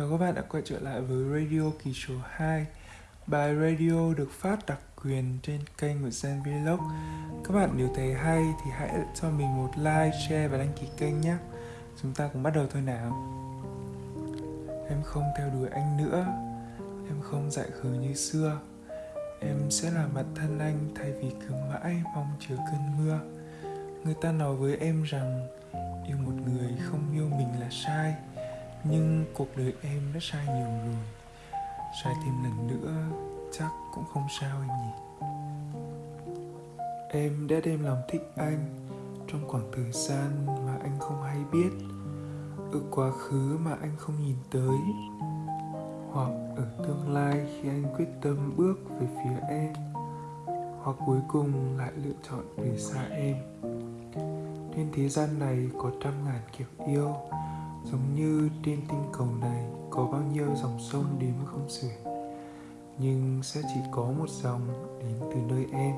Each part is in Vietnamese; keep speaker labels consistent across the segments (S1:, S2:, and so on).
S1: Chào các bạn đã quay trở lại với Radio kỳ số 2 Bài radio được phát đặc quyền trên kênh của Zen Vlog. Các bạn nếu thấy hay thì hãy cho mình một like, share và đăng ký kênh nhé. Chúng ta cùng bắt đầu thôi nào. Em không theo đuổi anh nữa. Em không dại khờ như xưa. Em sẽ là mặt thân anh thay vì cứ mãi mong chờ cơn mưa. Người ta nói với em rằng Yêu một người không yêu mình là sai nhưng cuộc đời em đã sai nhiều rồi. Sai thêm lần nữa, chắc cũng không sao em nhỉ. Em đã đem lòng thích anh trong khoảng thời gian mà anh không hay biết. Ở quá khứ mà anh không nhìn tới. Hoặc ở tương lai khi anh quyết tâm bước về phía em. Hoặc cuối cùng lại lựa chọn về xa em. Trên thế gian này có trăm ngàn kiểu yêu giống như trên tinh cầu này có bao nhiêu dòng sông đến không xuể nhưng sẽ chỉ có một dòng đến từ nơi em.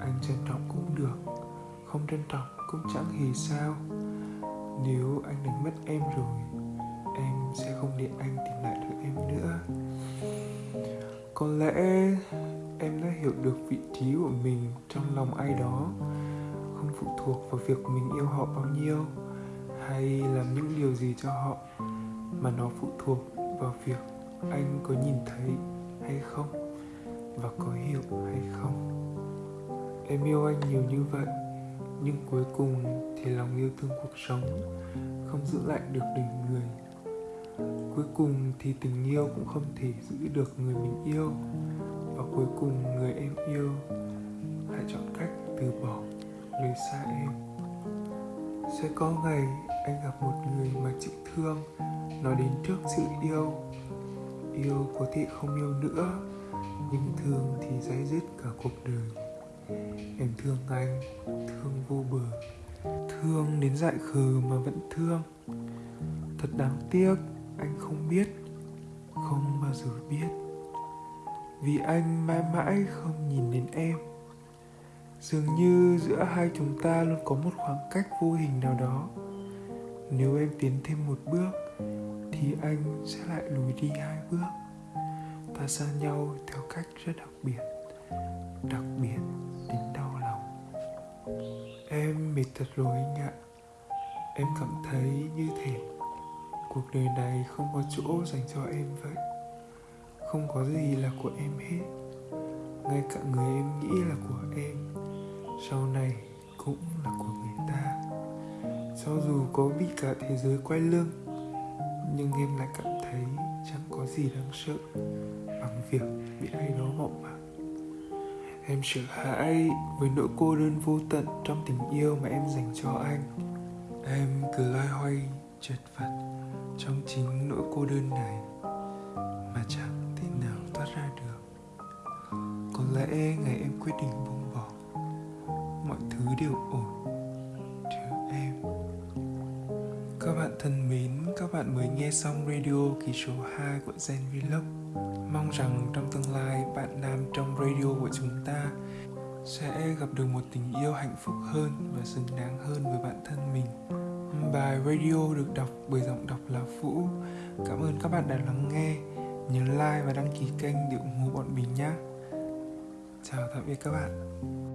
S1: Anh trân trọng cũng được, không trân trọng cũng chẳng hề sao. Nếu anh đánh mất em rồi, em sẽ không để anh tìm lại được em nữa. Có lẽ em đã hiểu được vị trí của mình trong lòng ai đó, không phụ thuộc vào việc mình yêu họ bao nhiêu hay làm những điều gì cho họ mà nó phụ thuộc vào việc anh có nhìn thấy hay không và có hiểu hay không? Em yêu anh nhiều như vậy, nhưng cuối cùng thì lòng yêu thương cuộc sống không giữ lại được đỉnh người. Cuối cùng thì tình yêu cũng không thể giữ được người mình yêu và cuối cùng người em yêu lại chọn cách từ bỏ rời xa em sẽ có ngày anh gặp một người mà chịu thương, nói đến trước sự yêu. Yêu có thể không yêu nữa, nhưng thương thì dây dứt cả cuộc đời. Em thương anh, thương vô bờ, thương đến dại khờ mà vẫn thương. Thật đáng tiếc, anh không biết, không bao giờ biết. Vì anh mãi mãi không nhìn đến em dường như giữa hai chúng ta luôn có một khoảng cách vô hình nào đó. Nếu em tiến thêm một bước, thì anh sẽ lại lùi đi hai bước. Ta xa nhau theo cách rất đặc biệt đặc biệt đến đau lòng. Em mệt thật rồi anh ạ. Em cảm thấy như thể cuộc đời này không có chỗ dành cho em vậy. Không có gì là của em hết. Ngay cả người em nghĩ là của em sau này cũng là của người ta. Cho dù có bị cả thế giới quay lưng, nhưng em lại cảm thấy chẳng có gì đáng sợ bằng việc bị ai đó mộng mặc em sợ hãi với nỗi cô đơn vô tận trong tình yêu mà em dành cho anh. Em cứ loay hoay, chật vật trong chính nỗi cô đơn này mà chẳng thể nào thoát ra được. Có lẽ ngày em quyết định buông mọi thứ đều ổn Các bạn thân mến, các bạn mới nghe xong radio kỳ số 2 của Zen Vlog. Mong rằng trong tương lai bạn nam trong radio của chúng ta sẽ gặp được một tình yêu hạnh phúc hơn và xứng đáng hơn với bản thân mình. Bài radio được đọc bởi giọng đọc là Vũ. Cảm ơn các bạn đã lắng nghe. Nhớ like và đăng ký kênh để ủng hộ bọn mình nhé. Chào tạm biệt các bạn.